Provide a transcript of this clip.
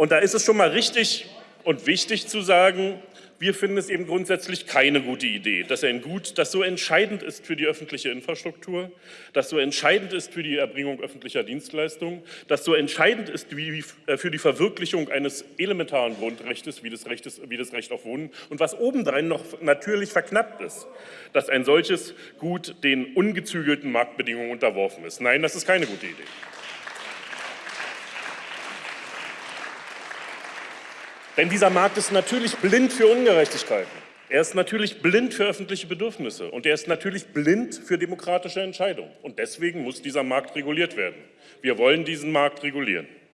Und da ist es schon mal richtig und wichtig zu sagen, wir finden es eben grundsätzlich keine gute Idee, dass ein Gut, das so entscheidend ist für die öffentliche Infrastruktur, das so entscheidend ist für die Erbringung öffentlicher Dienstleistungen, das so entscheidend ist äh, für die Verwirklichung eines elementaren Grundrechts wie das, Rechtes, wie das Recht auf Wohnen und was obendrein noch natürlich verknappt ist, dass ein solches Gut den ungezügelten Marktbedingungen unterworfen ist. Nein, das ist keine gute Idee. Denn dieser Markt ist natürlich blind für Ungerechtigkeiten. Er ist natürlich blind für öffentliche Bedürfnisse und er ist natürlich blind für demokratische Entscheidungen. Und deswegen muss dieser Markt reguliert werden. Wir wollen diesen Markt regulieren.